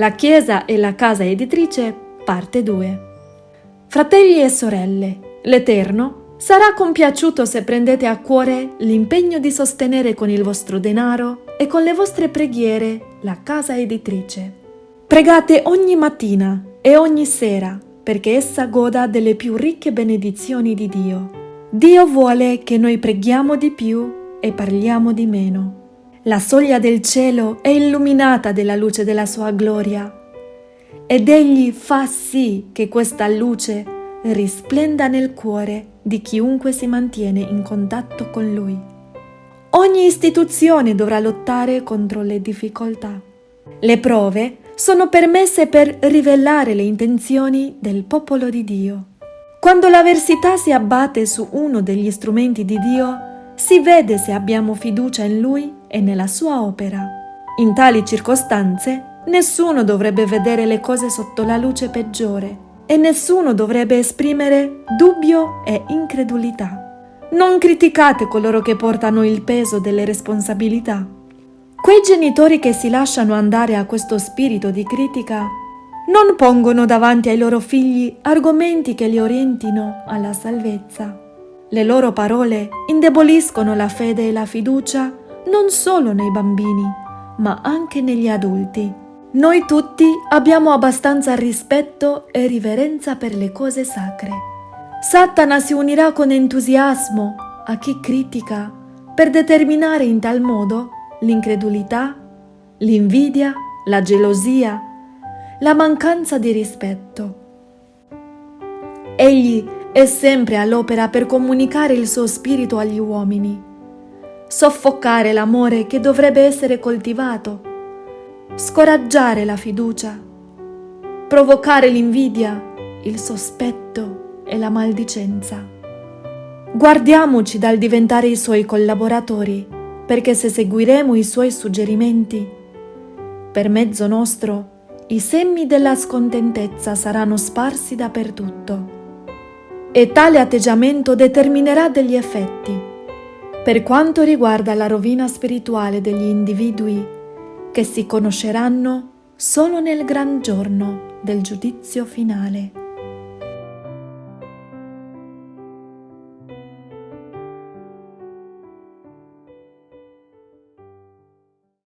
La Chiesa e la casa editrice, parte 2. Fratelli e sorelle, l'Eterno sarà compiaciuto se prendete a cuore l'impegno di sostenere con il vostro denaro e con le vostre preghiere la casa editrice. Pregate ogni mattina e ogni sera perché essa goda delle più ricche benedizioni di Dio. Dio vuole che noi preghiamo di più e parliamo di meno. La soglia del cielo è illuminata dalla luce della sua gloria ed egli fa sì che questa luce risplenda nel cuore di chiunque si mantiene in contatto con lui. Ogni istituzione dovrà lottare contro le difficoltà. Le prove sono permesse per rivelare le intenzioni del popolo di Dio. Quando l'avversità si abbatte su uno degli strumenti di Dio, si vede se abbiamo fiducia in Lui e nella sua opera. In tali circostanze nessuno dovrebbe vedere le cose sotto la luce peggiore e nessuno dovrebbe esprimere dubbio e incredulità. Non criticate coloro che portano il peso delle responsabilità. Quei genitori che si lasciano andare a questo spirito di critica non pongono davanti ai loro figli argomenti che li orientino alla salvezza. Le loro parole indeboliscono la fede e la fiducia non solo nei bambini, ma anche negli adulti. Noi tutti abbiamo abbastanza rispetto e riverenza per le cose sacre. Satana si unirà con entusiasmo a chi critica per determinare in tal modo l'incredulità, l'invidia, la gelosia, la mancanza di rispetto. Egli è sempre all'opera per comunicare il suo spirito agli uomini, soffocare l'amore che dovrebbe essere coltivato, scoraggiare la fiducia, provocare l'invidia, il sospetto e la maldicenza. Guardiamoci dal diventare i suoi collaboratori, perché se seguiremo i suoi suggerimenti, per mezzo nostro, i semi della scontentezza saranno sparsi dappertutto e tale atteggiamento determinerà degli effetti. Per quanto riguarda la rovina spirituale degli individui, che si conosceranno solo nel gran giorno del giudizio finale.